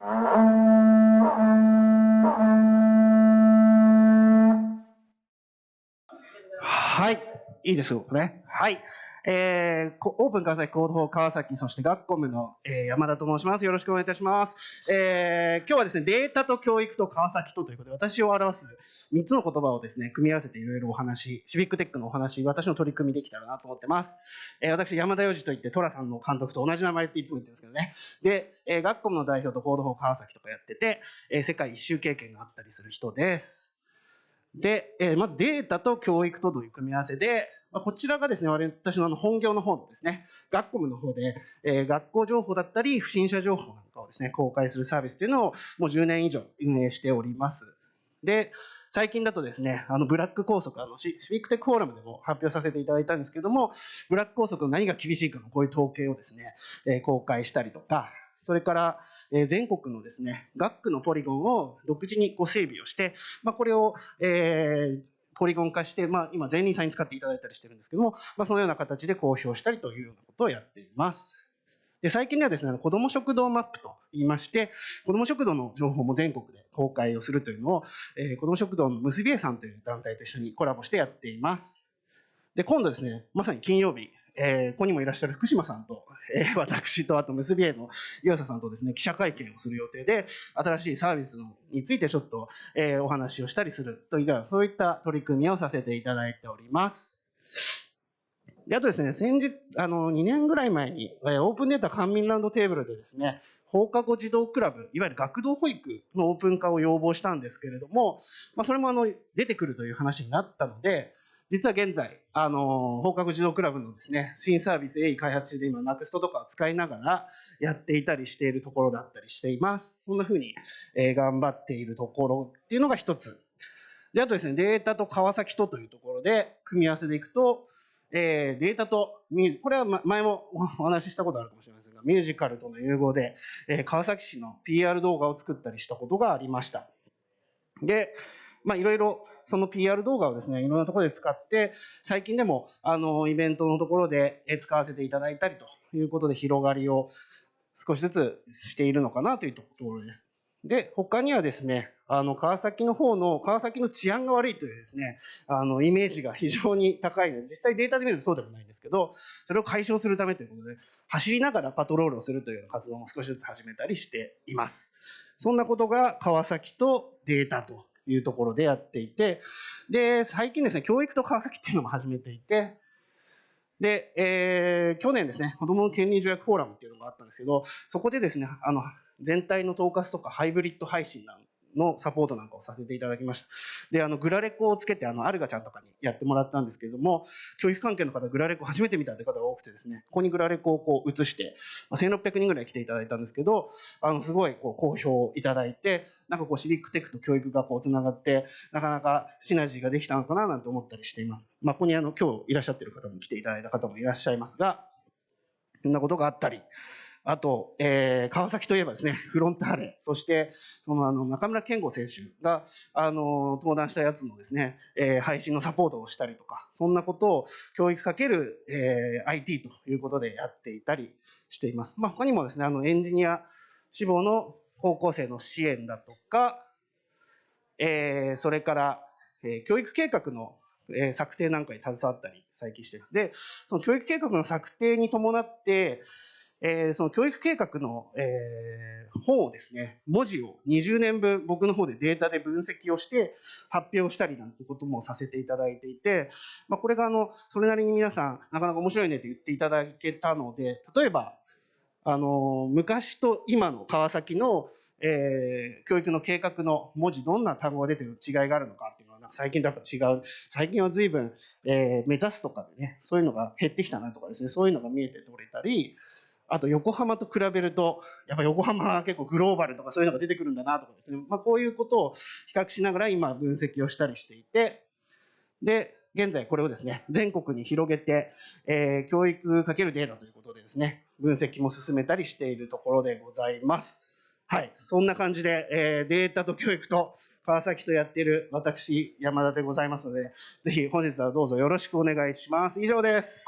はいいですよね。はい。えー、オープン川崎コード法川崎、そして学コムの、えー、山田と申します。よろしくお願いいたします。えー、今日はですね、データと教育と川崎とということで、私を表す3つの言葉をですね、組み合わせていろいろお話、シビックテックのお話、私の取り組みできたらなと思ってます。えー、私、山田洋次といって、寅さんの監督と同じ名前っていつも言ってるんですけどね。で、えー、学コムの代表とコード法川崎とかやってて、えー、世界一周経験があったりする人です。で、えー、まずデータと教育とという組み合わせで、まあ、こちらがですね、私のあの本業の方のですね、学コムの方で、えー、学校情報だったり、不審者情報なんかをですね、公開するサービスというのをもう10年以上運営しております。で、最近だとですね、あのブラック拘束、あのシビックテックフォーラムでも発表させていただいたんですけども、ブラック拘束の何が厳しいかのこういう統計をですね、えー、公開したりとか、それから、えー、全国のですね、学区のポリゴンを独自にこ整備をして、まあ、これを、えー、ポリゴン化して、まあ、今、前輪さんに使っていただいたりしてるんですけども、まあ、そのような形で公表したりというようなことをやっています。で最近ではですね、子ども食堂マップと言いまして、子ども食堂の情報も全国で公開をするというのを、えー、子ども食堂の結び絵さんという団体と一緒にコラボしてやっています。で、今度ですね、まさに金曜日、えー、ここにもいらっしゃる福島さんと、え、私とあと結び絵の岩佐さんとですね記者会見をする予定で新しいサービスについてちょっと、え、お話をしたりするといったそういった取り組みをさせていただいております。であとですね、先日、あの、2年ぐらい前に、オープンデータ官民ランドテーブルでですね、放課後児童クラブ、いわゆる学童保育のオープン化を要望したんですけれども、まあ、それもあの、出てくるという話になったので、実は現在、あの、放課後児童クラブのですね、新サービス鋭意開発中で今、ナクストとかを使いながらやっていたりしているところだったりしています。そんな風に、えー、頑張っているところっていうのが一つ。で、あとですね、データと川崎とというところで組み合わせでいくと、えー、データと、これは前もお話ししたことあるかもしれませんが、ミュージカルとの融合で、えー、川崎市の PR 動画を作ったりしたことがありました。で、まあ、いろいろその PR 動画をですね、いろんなところで使って、最近でも、あの、イベントのところで使わせていただいたりということで広がりを少しずつしているのかなというところです。で、他にはですね、あの、川崎の方の、川崎の治安が悪いというですね、あの、イメージが非常に高いので、実際データで見るとそうでもないんですけど、それを解消するためということで、走りながらパトロールをするという活動も少しずつ始めたりしています。そんなことが川崎とデータというところでやっていて、で、最近ですね、教育と川崎っていうのも始めていて、で、えー、去年ですね、子供の権利条約フォーラムっていうのがあったんですけど、そこでですね、あの、全体の統括とかハイブリッド配信なんのサポートなんかをさせていただきました。で、あの、グラレコをつけて、あの、アルガちゃんとかにやってもらったんですけれども、教育関係の方、グラレコ初めて見たという方が多くてですね、ここにグラレコをこう映して、ま、1600人ぐらい来ていただいたんですけど、あの、すごいこう好評いただいて、なんかこうシビックテックと教育がこうつながって、なかなかシナジーができたのかななんて思ったりしています。まあ、ここにあの、今日いらっしゃってる方も来ていただいた方もいらっしゃいますが、そんなことがあったり、あと、えー、川崎といえばですね、フロンターレ、そして、そのあの中村健吾選手が、あの、登壇したやつのですね、えー、配信のサポートをしたりとか、そんなことを教育かける、えー、IT ということでやっていたりしています。まあ、他にもですね、あの、エンジニア志望の高校生の支援だとか、えー、それから、えー、教育計画のえ策定なんかに携わったり最近してます。で、その教育計画の策定に伴って、えー、その教育計画の、えー、本をですね、文字を20年分僕の方でデータで分析をして発表したりなんてこともさせていただいていて、まあ、これがあの、それなりに皆さんなかなか面白いねって言っていただけたので、例えば、あの、昔と今の川崎の、えー、教育の計画の文字どんな単語が出てる違いがあるのかっていうのは最近とやっぱ違う。最近は随分、えー、目指すとかでね、そういうのが減ってきたなとかですね、そういうのが見えて取れたり、あと横浜と比べると、やっぱ横浜は結構グローバルとかそういうのが出てくるんだなとかですね、まあ、こういうことを比較しながら今分析をしたりしていて、で、現在これをですね、全国に広げて、えー、教育かけるデータということでですね、分析も進めたりしているところでございます。はい、そんな感じで、えー、データと教育と川崎とやっている私、山田でございますので、ぜひ本日はどうぞよろしくお願いします。以上です。